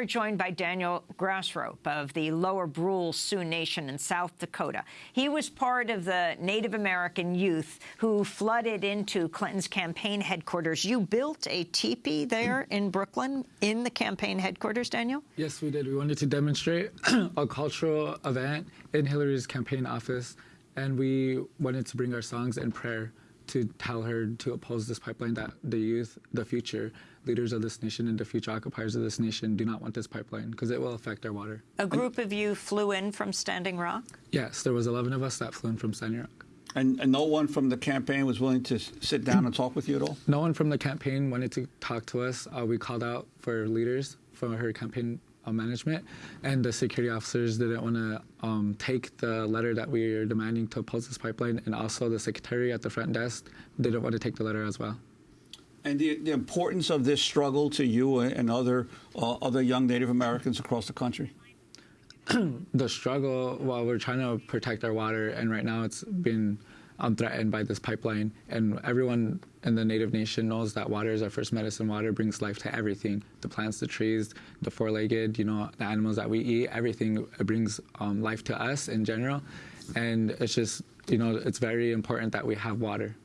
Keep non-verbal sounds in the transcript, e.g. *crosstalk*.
we're joined by Daniel Grassrope of the Lower Brule Sioux Nation in South Dakota. He was part of the Native American youth who flooded into Clinton's campaign headquarters. You built a teepee there *clears throat* in Brooklyn in the campaign headquarters, Daniel? Yes, we did. We wanted to demonstrate *clears throat* a cultural event in Hillary's campaign office, and we wanted to bring our songs and prayer to tell her to oppose this pipeline that the youth, the future leaders of this nation and the future occupiers of this nation do not want this pipeline because it will affect our water. A group and, of you flew in from Standing Rock? Yes, there was 11 of us that flew in from Standing Rock. And, and, no one from the campaign was willing to sit down and talk with you at all? No one from the campaign wanted to talk to us. Uh, we called out for leaders from her campaign uh, management, and the security officers didn't want to um, take the letter that we are demanding to oppose this pipeline, and also the secretary at the front desk didn't want to take the letter as well. And the, the importance of this struggle to you and other uh, other young Native Americans across the country. *clears throat* the struggle, well, we're trying to protect our water, and right now it's been um, threatened by this pipeline. And everyone in the Native Nation knows that water is our first medicine. Water brings life to everything the plants, the trees, the four legged, you know, the animals that we eat, everything brings um, life to us in general. And it's just, you know, it's very important that we have water.